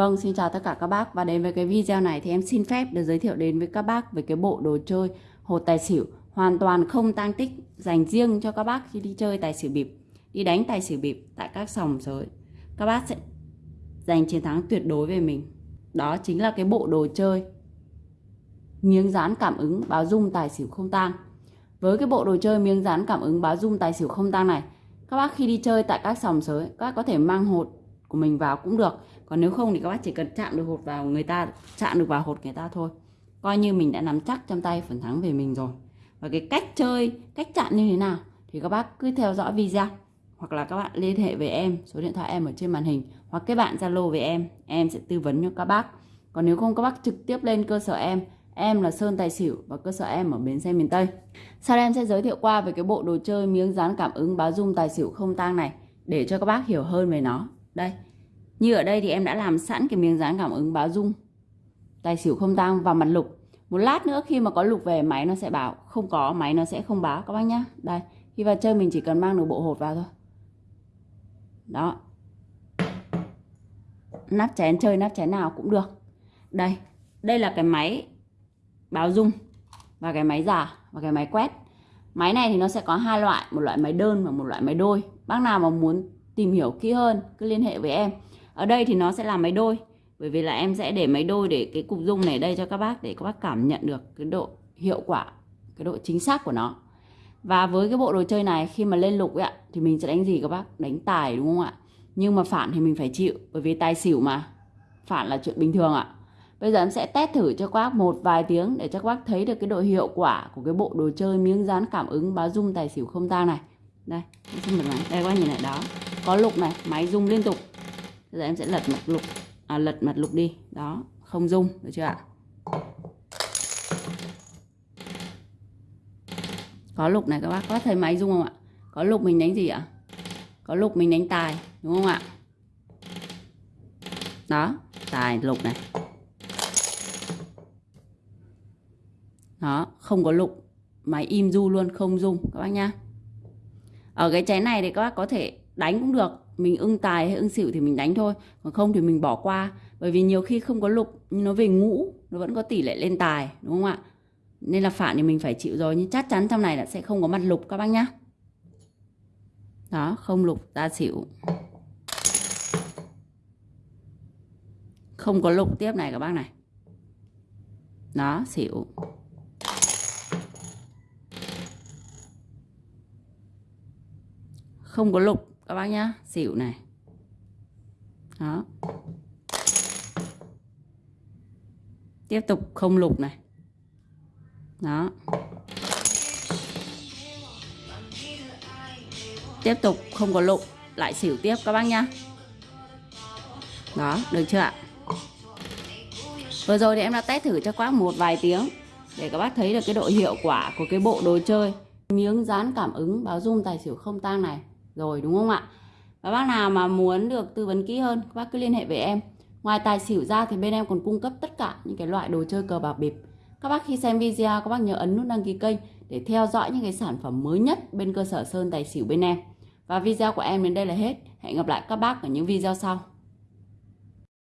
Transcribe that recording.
Vâng, xin chào tất cả các bác và đến với cái video này thì em xin phép được giới thiệu đến với các bác về cái bộ đồ chơi hột tài xỉu hoàn toàn không tăng tích dành riêng cho các bác khi đi chơi tài xỉu bịp, đi đánh tài xỉu bịp tại các sòng sới. Các bác sẽ giành chiến thắng tuyệt đối về mình. Đó chính là cái bộ đồ chơi miếng dán cảm ứng báo dung tài xỉu không tang. Với cái bộ đồ chơi miếng dán cảm ứng báo dung tài xỉu không tang này, các bác khi đi chơi tại các sòng sới, các bác có thể mang hột của mình vào cũng được còn nếu không thì các bác chỉ cần chạm được hột vào người ta, chạm được vào hột người ta thôi. Coi như mình đã nắm chắc trong tay phần thắng về mình rồi. Và cái cách chơi, cách chạm như thế nào thì các bác cứ theo dõi video. Hoặc là các bạn liên hệ với em, số điện thoại em ở trên màn hình. Hoặc các bạn zalo với em em sẽ tư vấn cho các bác. Còn nếu không, các bác trực tiếp lên cơ sở em. Em là Sơn Tài Xỉu và cơ sở em ở Bến Xe miền Tây. Sau đây em sẽ giới thiệu qua về cái bộ đồ chơi miếng dán cảm ứng báo dung tài xỉu không tang này để cho các bác hiểu hơn về nó. Đây như ở đây thì em đã làm sẵn cái miếng dán cảm ứng báo dung. Tài xỉu không tăng và mặt lục. Một lát nữa khi mà có lục về, máy nó sẽ báo không có, máy nó sẽ không báo. Các bác nhá. Đây, khi vào chơi mình chỉ cần mang được bộ hột vào thôi. Đó. Nắp chén, chơi nắp chén nào cũng được. Đây đây là cái máy báo dung và cái máy giả và cái máy quét. Máy này thì nó sẽ có hai loại, một loại máy đơn và một loại máy đôi. Bác nào mà muốn tìm hiểu kỹ hơn, cứ liên hệ với em ở đây thì nó sẽ là máy đôi, bởi vì là em sẽ để máy đôi để cái cục dung này đây cho các bác để các bác cảm nhận được cái độ hiệu quả, cái độ chính xác của nó. Và với cái bộ đồ chơi này, khi mà lên lục ấy ạ, thì mình sẽ đánh gì các bác? Đánh tài đúng không ạ? Nhưng mà phản thì mình phải chịu, bởi vì tài xỉu mà. Phản là chuyện bình thường ạ. Bây giờ em sẽ test thử cho các bác một vài tiếng để cho các bác thấy được cái độ hiệu quả của cái bộ đồ chơi miếng dán cảm ứng báo dung tài xỉu không tang này. Đây xin mời đây, các bác nhìn lại đó. Có lục này, máy rung liên tục bây giờ em sẽ lật mặt lục à, lật mặt lục đi. Đó không dung được chưa ạ? Có lục này các bác có thấy máy dung không ạ? Có lục mình đánh gì ạ? Có lục mình đánh tài đúng không ạ? Đó tài lục này. Đó không có lục. Máy im du luôn không dung các bác nhá. Ở cái chén này thì các bác có thể đánh cũng được mình ưng tài hay ưng xỉu thì mình đánh thôi, còn không thì mình bỏ qua. Bởi vì nhiều khi không có lục nhưng nó về ngũ, nó vẫn có tỷ lệ lên tài, đúng không ạ? Nên là phản thì mình phải chịu rồi, nhưng chắc chắn trong này là sẽ không có mặt lục các bác nhá. Đó, không lục, ta xỉu. Không có lục tiếp này các bác này. Đó, xỉu. Không có lục các bác nhá xỉu này. Đó. Tiếp tục không lục này. Đó. Tiếp tục không có lục, lại xỉu tiếp các bác nhá. Đó, được chưa ạ? Vừa rồi thì em đã test thử cho các bác một vài tiếng để các bác thấy được cái độ hiệu quả của cái bộ đồ chơi. Miếng dán cảm ứng báo dung tài xỉu không tang này rồi, đúng không ạ? Và bác nào mà muốn được tư vấn kỹ hơn các bác cứ liên hệ với em. Ngoài tài xỉu ra thì bên em còn cung cấp tất cả những cái loại đồ chơi cờ bạc bịp. Các bác khi xem video, các bác nhớ ấn nút đăng ký kênh để theo dõi những cái sản phẩm mới nhất bên cơ sở sơn tài xỉu bên em. Và video của em đến đây là hết. Hẹn gặp lại các bác ở những video sau.